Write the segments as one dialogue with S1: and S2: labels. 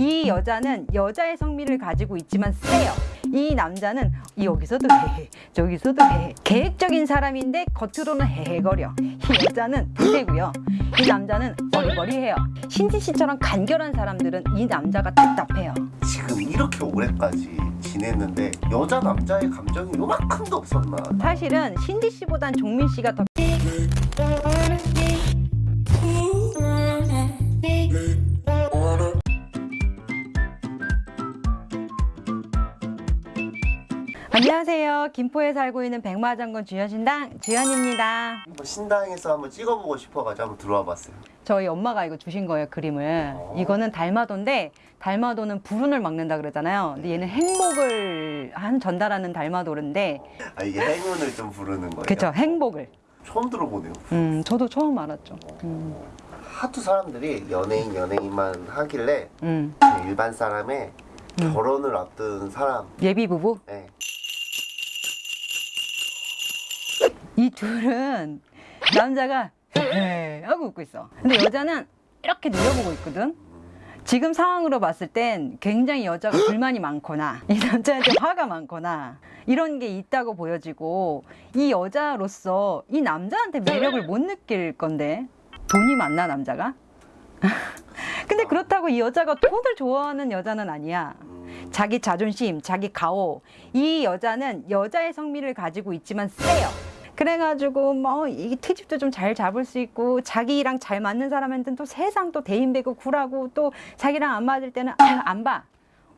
S1: 이 여자는 여자의 성미를 가지고 있지만 세요. 이 남자는 여기서도 해, 저기서도 해. 계획적인 사람인데 겉으로는 헤헤거려. 이 여자는 부대고요. 이 남자는 어리버리해요. 신지 씨처럼 간결한 사람들은 이 남자가 답답해요.
S2: 지금 이렇게 오래까지 지냈는데 여자 남자의 감정이 요만큼도 없었나?
S1: 사실은 신지 씨보단 종민 씨가 더 안녕하세요. 김포에 살고 있는 백마장군 주현신당 주현입니다.
S2: 한번 신당에서 한번 찍어보고 싶어가지고 한번 들어와 봤어요.
S1: 저희 엄마가 이거 주신 거예요 그림을
S2: 어.
S1: 이거는 달마도인데 달마도는 불운을 막는다 그러잖아요 근데 얘는 행복을 한 전달하는 달마도인데
S2: 아 이게 행운을 좀 부르는 거예요.
S1: 그쵸 행복을
S2: 처음 들어보네요.
S1: 음 저도 처음 알았죠 음,
S2: 하도 사람들이 연예인 연예인만 하길래
S1: 음.
S2: 일반 사람의
S1: 음.
S2: 결혼을 앞둔 사람.
S1: 예비 부부
S2: 네.
S1: 이 둘은 남자가 하고 웃고 있어 근데 여자는 이렇게 노려보고 있거든 지금 상황으로 봤을 땐 굉장히 여자가 불만이 많거나 이 남자한테 화가 많거나 이런 게 있다고 보여지고 이 여자로서 이 남자한테 매력을 못 느낄 건데 돈이 많나 남자가? 근데 그렇다고 이 여자가 돈을 좋아하는 여자는 아니야
S2: 음,
S1: 자기 자존심, 자기 가오. 이 여자는 여자의 성미를 가지고 있지만 세요. 그래가지고 뭐 이 트집도 좀 잘 잡을 수 있고 자기랑 잘 맞는 사람한테는 또 세상 또 대인배고 굴하고 또 자기랑 안 맞을 때는 아유 안 봐.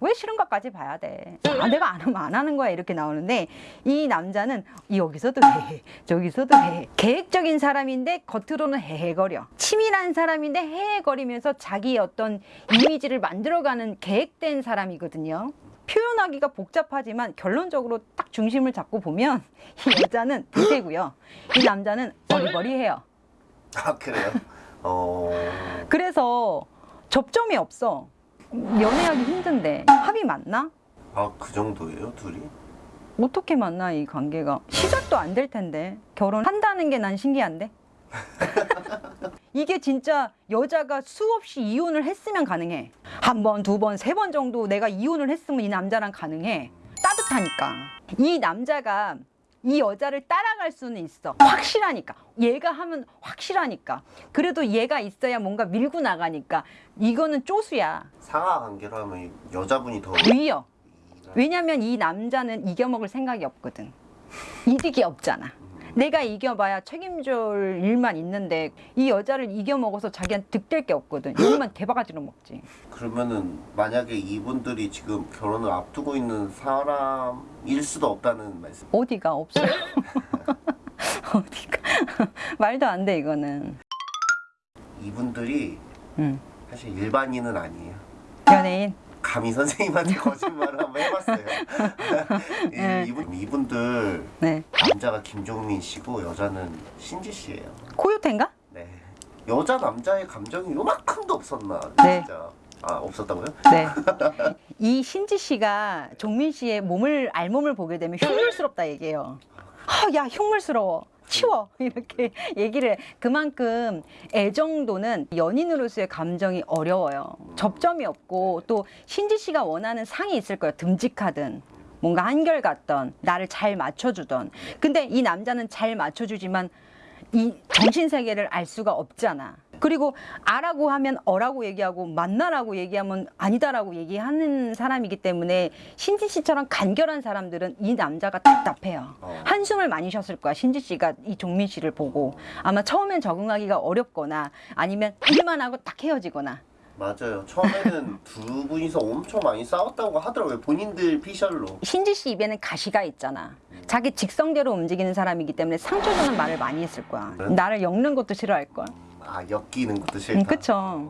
S1: 왜 싫은 것까지 봐야 돼? 아, 내가 안 하면 안 하는 거야 이렇게 나오는데 이 남자는 여기서도 해, 저기서도 해. 계획적인 사람인데 겉으로는 헤헤거려. 치밀한 사람인데 헤헤거리면서 자기의 어떤 이미지를 만들어가는 계획된 사람이거든요. 표현하기가 복잡하지만 결론적으로 딱 중심을 잡고 보면 이 여자는 부대고요. 이 남자는 어리버리해요.
S2: 아 그래요? 어.
S1: 그래서 접점이 없어. 연애하기 힘든데 합이 맞나?
S2: 아 그 정도예요 둘이?
S1: 어떻게 만나 이 관계가 시작도 안 될 텐데 결혼한다는 게 난 신기한데 이게 진짜 여자가 수없이 이혼을 했으면 가능해. 한 번, 두 번, 세 번 정도 내가 이혼을 했으면 이 남자랑 가능해. 따뜻하니까. 이 남자가 이 여자를 따라갈 수는 있어. 확실하니까. 얘가 하면 확실하니까. 그래도 얘가 있어야 뭔가 밀고 나가니까. 이거는 쪼수야.
S2: 상하 관계로 하면 여자분이 더
S1: 위여 왜냐면 이 남자는 이겨먹을 생각이 없거든. 이득이 없잖아. 내가 이겨봐야 책임질 일만 있는데 이 여자를 이겨먹어서 자기한테 득될 게 없거든. 욕만 개바가지로 먹지.
S2: 그러면은 만약에 이분들이 지금 결혼을 앞두고 있는 사람일 수도 없다는 말씀.
S1: 어디가 없어. 어디가. 말도 안 돼 이거는.
S2: 이분들이
S1: 응.
S2: 사실 일반인은 아니에요.
S1: 연예인.
S2: 감히 선생님한테 거짓말을 한번 해봤어요. 이-
S1: 네.
S2: 이분 이분들
S1: 네.
S2: 남자가 김종민 씨고 여자는 신지 씨예요.
S1: 코요태인가?
S2: 네. 여자 남자의 감정이 요만큼도 없었나?
S1: 네.
S2: 진짜. 아 없었다고요?
S1: 네. 이 신지 씨가 종민 씨의 몸을 알몸을 보게 되면 흉물스럽다 얘기해요. 아, 야 흉물스러워. 치워 이렇게 얘기를 해. 그만큼 애정도는 연인으로서의 감정이 어려워요. 접점이 없고 또 신지 씨가 원하는 상이 있을 거예요. 듬직하든 뭔가 한결같던 나를 잘 맞춰주던. 근데 이 남자는 잘 맞춰주지만 이 정신 세계를 알 수가 없잖아. 그리고 아라고 하면 어라고 얘기하고 만나라고 얘기하면 아니다라고 얘기하는 사람이기 때문에 신지 씨처럼 간결한 사람들은 이 남자가 답답해요.
S2: 어.
S1: 한숨을 많이 쉬었을 거야. 신지 씨가 이 종민 씨를 보고 아마 처음엔 적응하기가 어렵거나 아니면 일만 하고 딱 헤어지거나
S2: 맞아요. 처음에는 두 분이서 엄청 많이 싸웠다고 하더라고요. 본인들 피셜로.
S1: 신지 씨 입에는 가시가 있잖아. 자기 직성대로 움직이는 사람이기 때문에 상처 주는 말을 많이 했을 거야.
S2: 네?
S1: 나를 엮는 것도 싫어할 거야.
S2: 아 엮이는 것도 싫다.
S1: 음, 그쵸.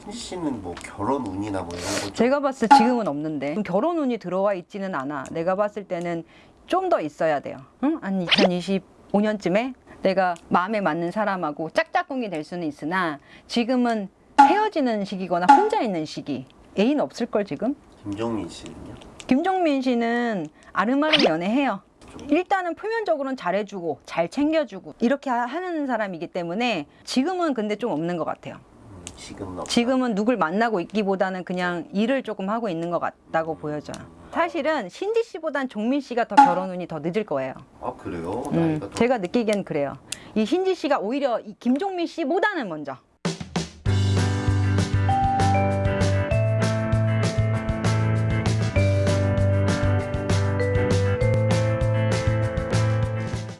S2: 신지 씨는 뭐 결혼 운이나 뭐 이런 거 좀-
S1: 제가 봤을 때 지금은 없는데 결혼 운이 들어와 있지는 않아. 내가 봤을 때는 좀 더 있어야 돼요. 응? 한 2025년쯤에 내가 마음에 맞는 사람하고 짝짝꿍이 될 수는 있으나 지금은 헤어지는 시기거나 혼자 있는 시기. 애인 없을 걸 지금?
S2: 김종민 씨는요?
S1: 김종민 씨는 아름아름 연애해요. 일단은 표면적으로는 잘해주고 잘 챙겨주고 이렇게 하- 하는 사람이기 때문에 지금은 근데 좀 없는 것 같아요.
S2: 음, 지금은.
S1: 지금은 누굴 만나고 있기보다는 그냥 일을 조금 하고 있는 것 같다고 보여져요. 사실은 신지 씨보단 종민 씨가 더 결혼 운이 더 늦을 거예요.
S2: 아 그래요?
S1: 음,
S2: 더
S1: 제가 느끼기엔 그래요. 이 신지 씨가 오히려 이 김종민 씨보다는 먼저.